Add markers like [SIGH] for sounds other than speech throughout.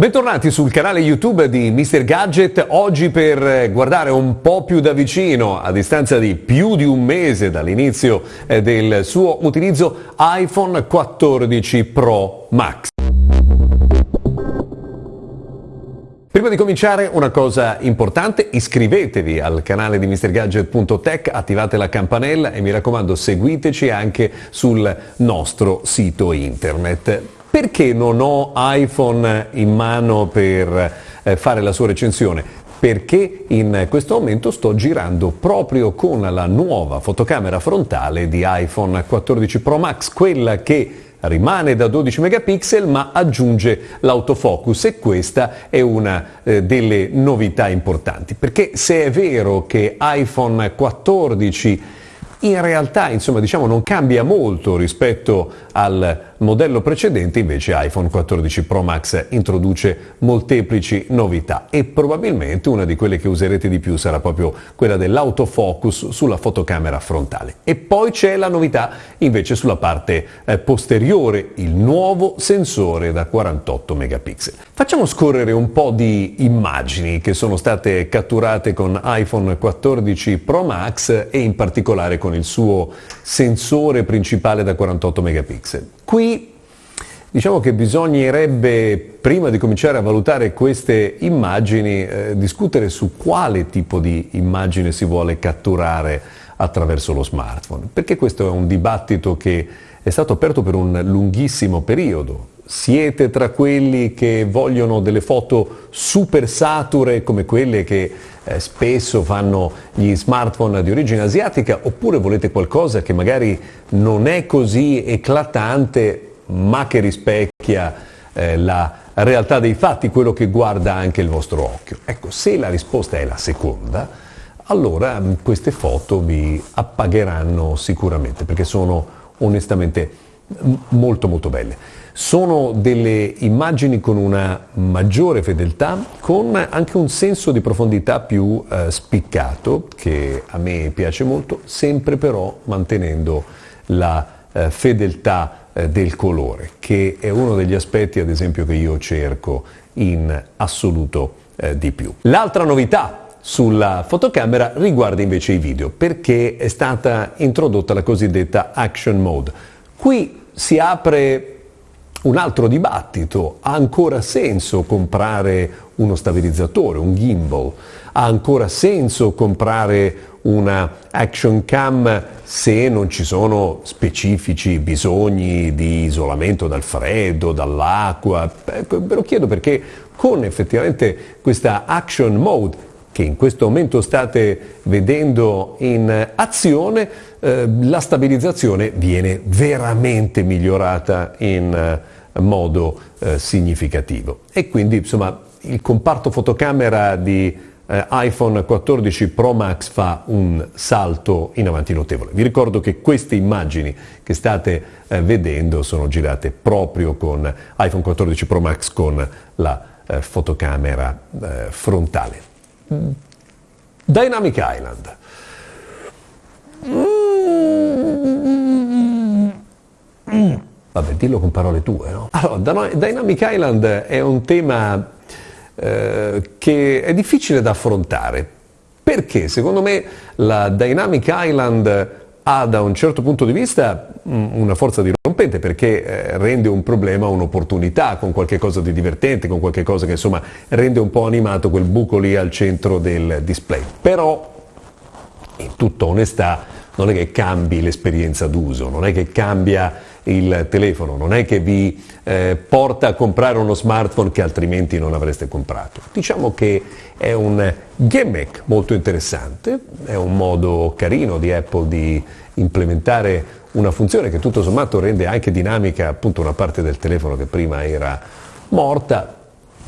Bentornati sul canale YouTube di Mr. Gadget, oggi per guardare un po' più da vicino, a distanza di più di un mese dall'inizio eh, del suo utilizzo, iPhone 14 Pro Max. Prima di cominciare una cosa importante, iscrivetevi al canale di MrGadget.tech, attivate la campanella e mi raccomando seguiteci anche sul nostro sito internet. Perché non ho iPhone in mano per eh, fare la sua recensione? Perché in questo momento sto girando proprio con la nuova fotocamera frontale di iPhone 14 Pro Max, quella che rimane da 12 megapixel ma aggiunge l'autofocus e questa è una eh, delle novità importanti perché se è vero che iPhone 14 in realtà insomma diciamo non cambia molto rispetto al modello precedente invece iPhone 14 Pro Max introduce molteplici novità e probabilmente una di quelle che userete di più sarà proprio quella dell'autofocus sulla fotocamera frontale. E poi c'è la novità invece sulla parte eh, posteriore, il nuovo sensore da 48 megapixel. Facciamo scorrere un po' di immagini che sono state catturate con iPhone 14 Pro Max e in particolare con il suo sensore principale da 48 megapixel. Qui diciamo che bisognerebbe, prima di cominciare a valutare queste immagini, eh, discutere su quale tipo di immagine si vuole catturare attraverso lo smartphone, perché questo è un dibattito che è stato aperto per un lunghissimo periodo. Siete tra quelli che vogliono delle foto super sature come quelle che eh, spesso fanno gli smartphone di origine asiatica oppure volete qualcosa che magari non è così eclatante ma che rispecchia eh, la realtà dei fatti, quello che guarda anche il vostro occhio. Ecco, se la risposta è la seconda, allora mm, queste foto vi appagheranno sicuramente perché sono onestamente molto molto belle. Sono delle immagini con una maggiore fedeltà, con anche un senso di profondità più eh, spiccato, che a me piace molto, sempre però mantenendo la eh, fedeltà eh, del colore, che è uno degli aspetti, ad esempio, che io cerco in assoluto eh, di più. L'altra novità sulla fotocamera riguarda invece i video, perché è stata introdotta la cosiddetta Action Mode. Qui si apre un altro dibattito, ha ancora senso comprare uno stabilizzatore, un gimbal? Ha ancora senso comprare una action cam se non ci sono specifici bisogni di isolamento dal freddo, dall'acqua? Ve lo chiedo perché con effettivamente questa action mode che in questo momento state vedendo in azione, eh, la stabilizzazione viene veramente migliorata in eh, modo eh, significativo. E quindi insomma il comparto fotocamera di eh, iPhone 14 Pro Max fa un salto in avanti notevole. Vi ricordo che queste immagini che state eh, vedendo sono girate proprio con iPhone 14 Pro Max con la eh, fotocamera frontale. Dynamic Island. Vabbè, dillo con parole tue, no? Allora, Dynamic Island è un tema eh, che è difficile da affrontare. Perché? Secondo me la Dynamic Island ha da un certo punto di vista mm, una forza dirompente perché eh, rende un problema un'opportunità con qualche cosa di divertente, con qualche cosa che insomma rende un po' animato quel buco lì al centro del display. Però, in tutta onestà, non è che cambi l'esperienza d'uso, non è che cambia il telefono, non è che vi eh, porta a comprare uno smartphone che altrimenti non avreste comprato. Diciamo che è un gimmick molto interessante, è un modo carino di Apple di implementare una funzione che tutto sommato rende anche dinamica appunto una parte del telefono che prima era morta.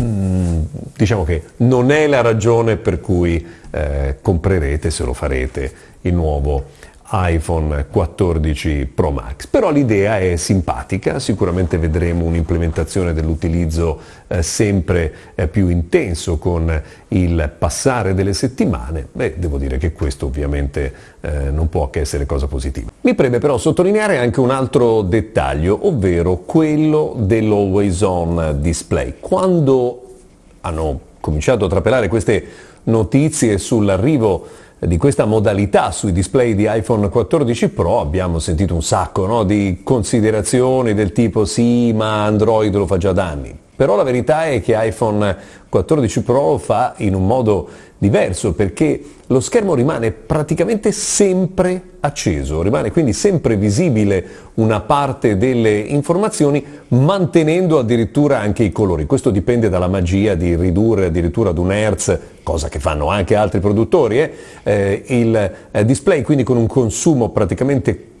Mm, diciamo che non è la ragione per cui eh, comprerete, se lo farete, il nuovo iPhone 14 Pro Max. Però l'idea è simpatica, sicuramente vedremo un'implementazione dell'utilizzo eh, sempre eh, più intenso con il passare delle settimane. Beh, devo dire che questo ovviamente eh, non può che essere cosa positiva. Mi preme però sottolineare anche un altro dettaglio, ovvero quello dell'always on display. Quando hanno cominciato a trapelare queste notizie sull'arrivo di questa modalità sui display di iPhone 14 Pro abbiamo sentito un sacco no? di considerazioni del tipo sì ma Android lo fa già da anni. Però la verità è che iPhone 14 Pro fa in un modo diverso perché lo schermo rimane praticamente sempre acceso, rimane quindi sempre visibile una parte delle informazioni mantenendo addirittura anche i colori. Questo dipende dalla magia di ridurre addirittura ad un Hertz, cosa che fanno anche altri produttori, eh? Eh, il eh, display quindi con un consumo praticamente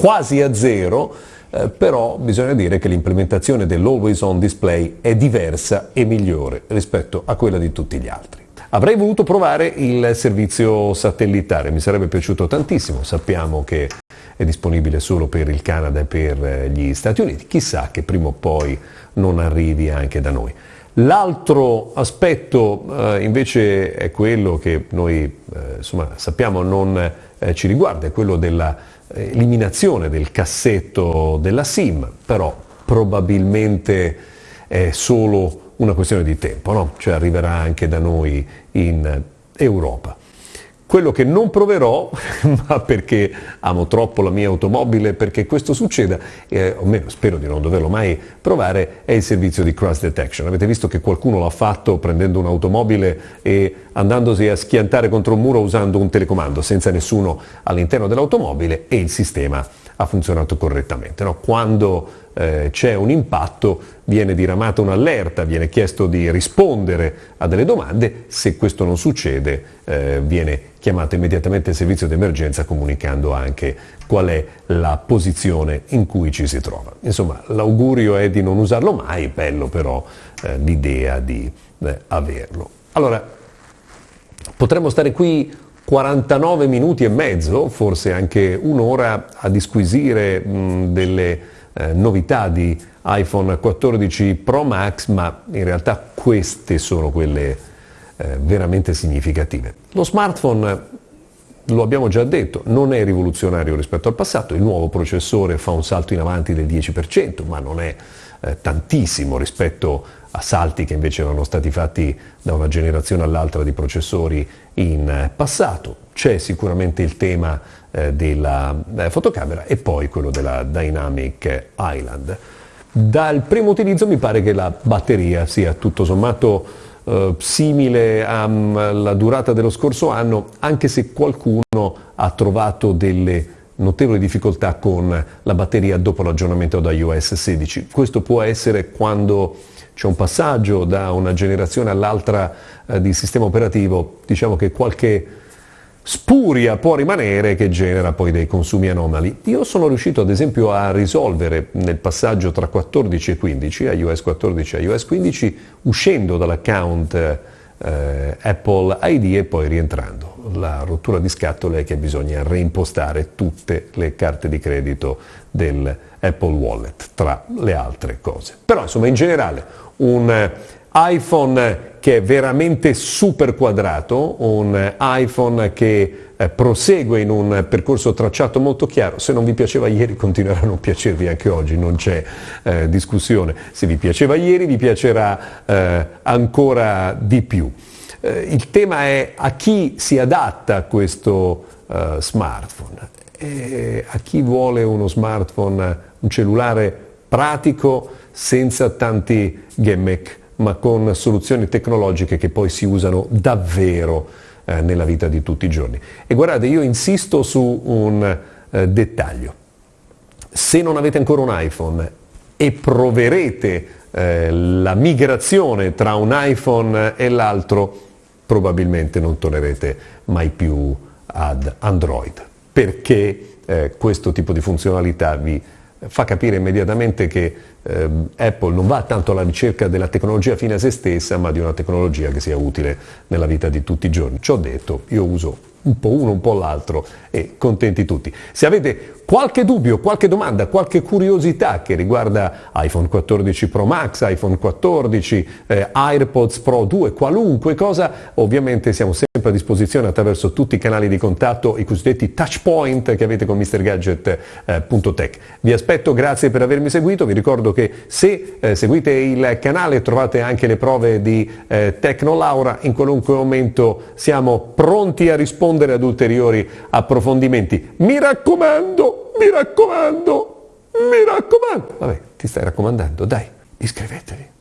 quasi a zero eh, però bisogna dire che l'implementazione dell'Always On Display è diversa e migliore rispetto a quella di tutti gli altri. Avrei voluto provare il servizio satellitare, mi sarebbe piaciuto tantissimo, sappiamo che è disponibile solo per il Canada e per eh, gli Stati Uniti, chissà che prima o poi non arrivi anche da noi. L'altro aspetto eh, invece è quello che noi eh, insomma, sappiamo non eh, ci riguarda, è quello della eliminazione del cassetto della SIM, però probabilmente è solo una questione di tempo, no? cioè arriverà anche da noi in Europa. Quello che non proverò, [LAUGHS] ma perché amo troppo la mia automobile, perché questo succeda, eh, o almeno spero di non doverlo mai provare, è il servizio di cross detection. Avete visto che qualcuno l'ha fatto prendendo un'automobile e andandosi a schiantare contro un muro usando un telecomando, senza nessuno all'interno dell'automobile e il sistema ha funzionato correttamente. No? Quando eh, c'è un impatto viene diramata un'allerta, viene chiesto di rispondere a delle domande, se questo non succede eh, viene chiamato immediatamente il servizio di emergenza comunicando anche qual è la posizione in cui ci si trova. Insomma, l'augurio è di non usarlo mai, bello però eh, l'idea di eh, averlo. Allora, potremmo stare qui 49 minuti e mezzo, forse anche un'ora, a disquisire mh, delle eh, novità di iPhone 14 Pro Max, ma in realtà queste sono quelle eh, veramente significative. Lo smartphone, lo abbiamo già detto, non è rivoluzionario rispetto al passato, il nuovo processore fa un salto in avanti del 10%, ma non è eh, tantissimo rispetto a salti che invece erano stati fatti da una generazione all'altra di processori in passato. C'è sicuramente il tema eh, della eh, fotocamera e poi quello della Dynamic Island. Dal primo utilizzo mi pare che la batteria sia tutto sommato eh, simile alla durata dello scorso anno, anche se qualcuno ha trovato delle notevoli difficoltà con la batteria dopo l'aggiornamento da iOS 16. Questo può essere quando c'è un passaggio da una generazione all'altra eh, di sistema operativo, diciamo che qualche spuria può rimanere che genera poi dei consumi anomali. Io sono riuscito ad esempio a risolvere nel passaggio tra 14 e 15, iOS 14 e iOS 15, uscendo dall'account eh, Apple ID e poi rientrando. La rottura di scatole è che bisogna reimpostare tutte le carte di credito del Apple Wallet, tra le altre cose. Però insomma in generale un iPhone che è veramente super quadrato, un iPhone che eh, prosegue in un percorso tracciato molto chiaro. Se non vi piaceva ieri continuerà a non piacervi anche oggi, non c'è eh, discussione. Se vi piaceva ieri vi piacerà eh, ancora di più. Eh, il tema è a chi si adatta questo eh, smartphone. E a chi vuole uno smartphone, un cellulare pratico senza tanti gimmick ma con soluzioni tecnologiche che poi si usano davvero eh, nella vita di tutti i giorni. E guardate, io insisto su un eh, dettaglio. Se non avete ancora un iPhone e proverete eh, la migrazione tra un iPhone e l'altro, probabilmente non tornerete mai più ad Android, perché eh, questo tipo di funzionalità vi fa capire immediatamente che Apple non va tanto alla ricerca della tecnologia fine a se stessa, ma di una tecnologia che sia utile nella vita di tutti i giorni. Ci ho detto, io uso un po' uno, un po' l'altro e contenti tutti. Se avete qualche dubbio, qualche domanda, qualche curiosità che riguarda iPhone 14 Pro Max, iPhone 14, eh, AirPods Pro 2, qualunque cosa, ovviamente siamo sempre a disposizione attraverso tutti i canali di contatto, i cosiddetti touch point che avete con MrGadget.tech. Eh, Vi aspetto, grazie per avermi seguito, vi ricordo che se eh, seguite il canale trovate anche le prove di eh, Tecnolaura, in qualunque momento siamo pronti a rispondere ad ulteriori approfondimenti. Mi raccomando, mi raccomando, mi raccomando. Vabbè, ti stai raccomandando, dai, iscrivetevi.